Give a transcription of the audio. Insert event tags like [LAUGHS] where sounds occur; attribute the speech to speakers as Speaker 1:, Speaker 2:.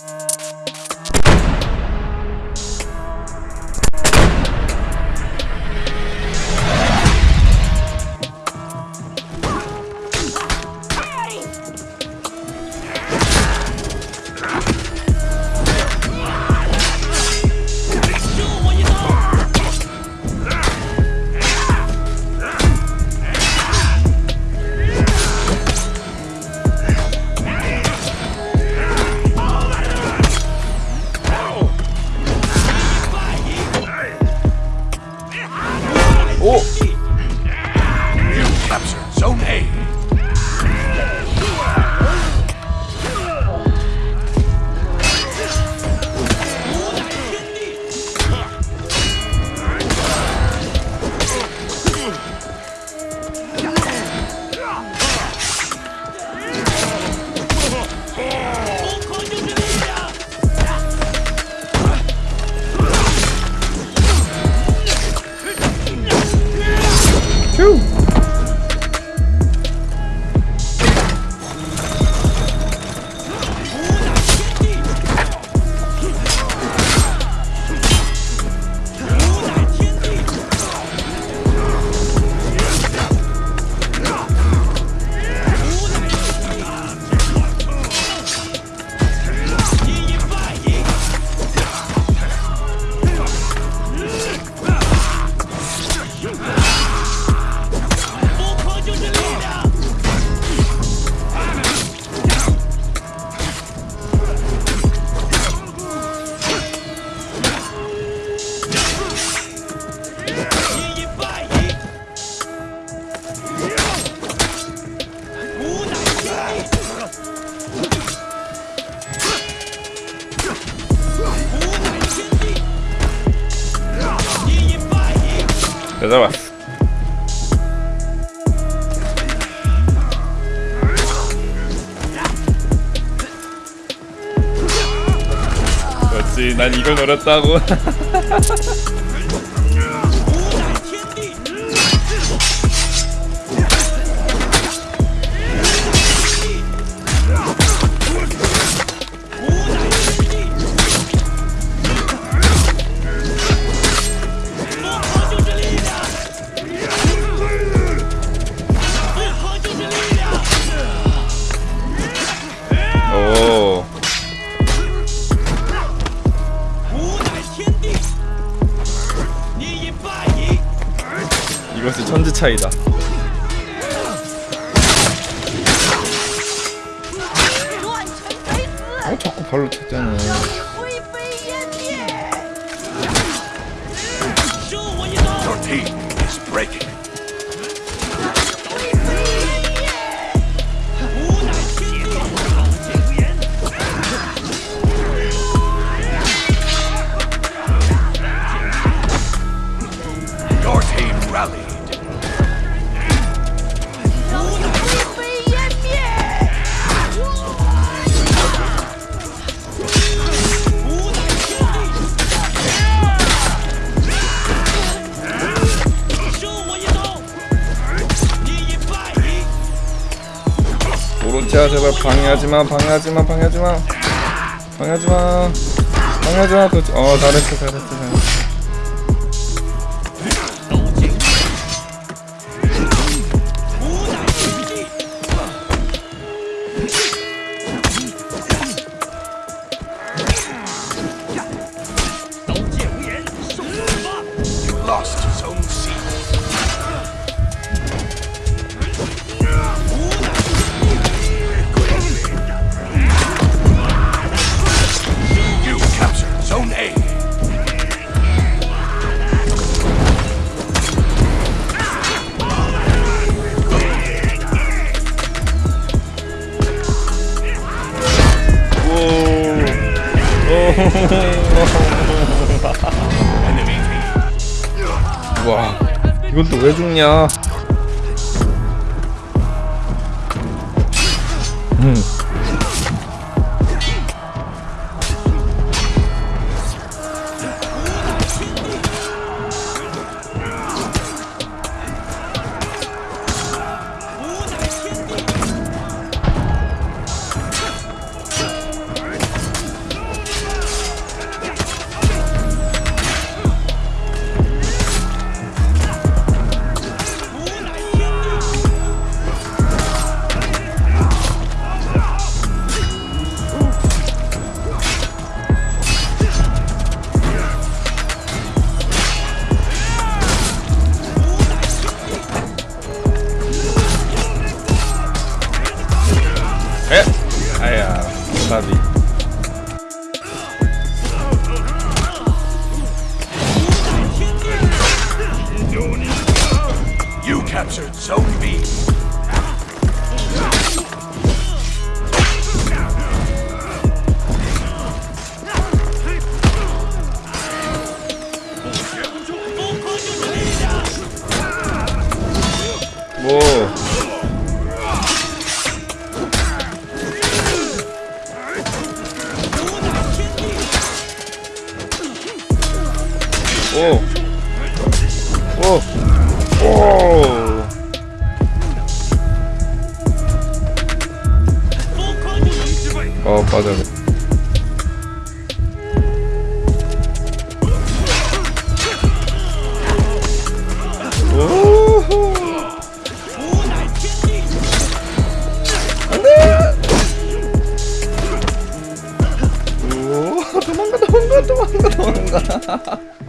Speaker 1: 오! 잡았어. 그렇지, 난 이걸 노렸다고. [LAUGHS] 이것이 천지 차이다 아 자꾸 발로 찼잖아
Speaker 2: Your team is breaking.
Speaker 1: 오로치야 제발 방해하지마 방해하지마 방해하지마. 방해하지마. 방해하지마. 어 잘했어 잘했어 잘했어 와 이건 또 왜 죽냐 음. 오! 오! 오! 어, 빠져. 오호! 오, 도망가, 도망가, 도망가, 도망가.